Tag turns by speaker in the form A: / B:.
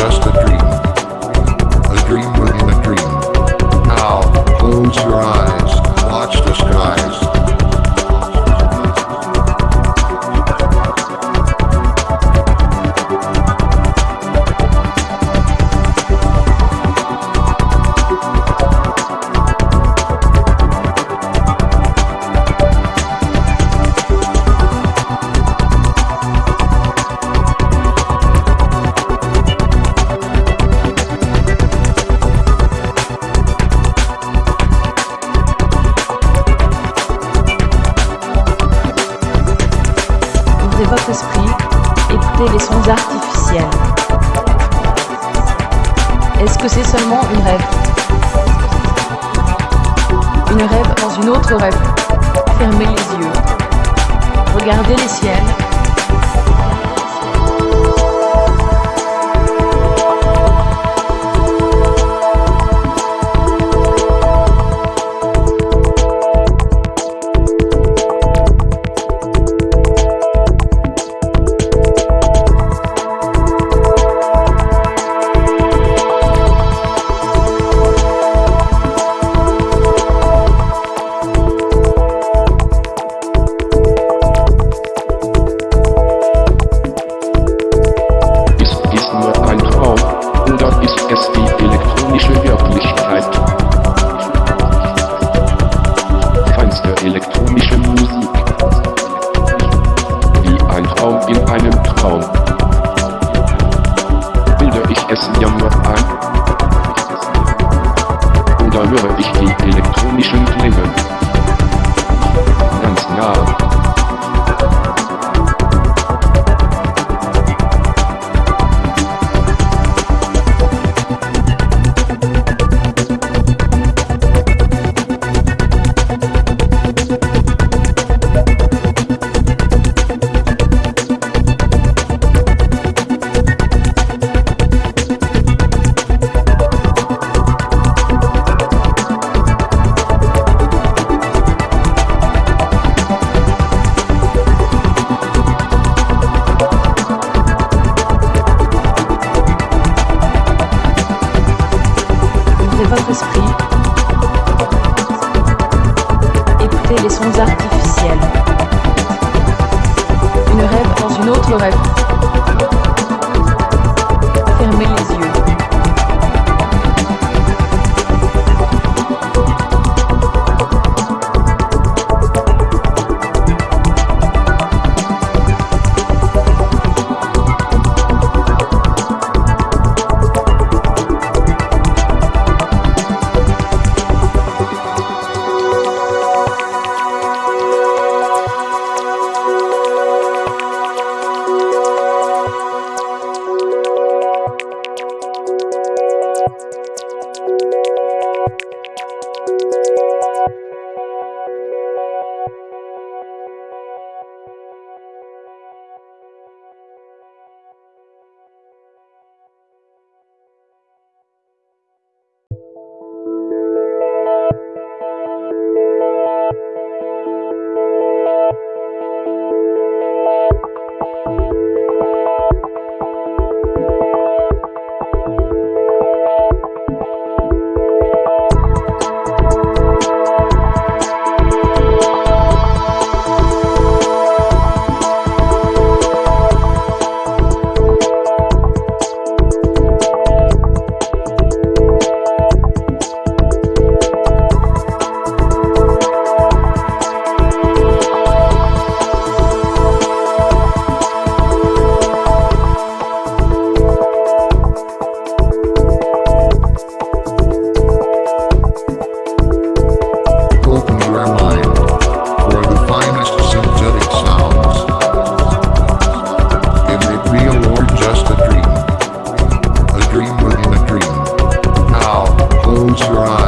A: dust that votre esprit, écoutez les sons artificiels. Est-ce que c'est seulement une rêve? Une rêve dans une autre rêve. Fermez les yeux. Regardez les ciels. Les sons artificiels. Une rêve dans une autre rêve. Don't try.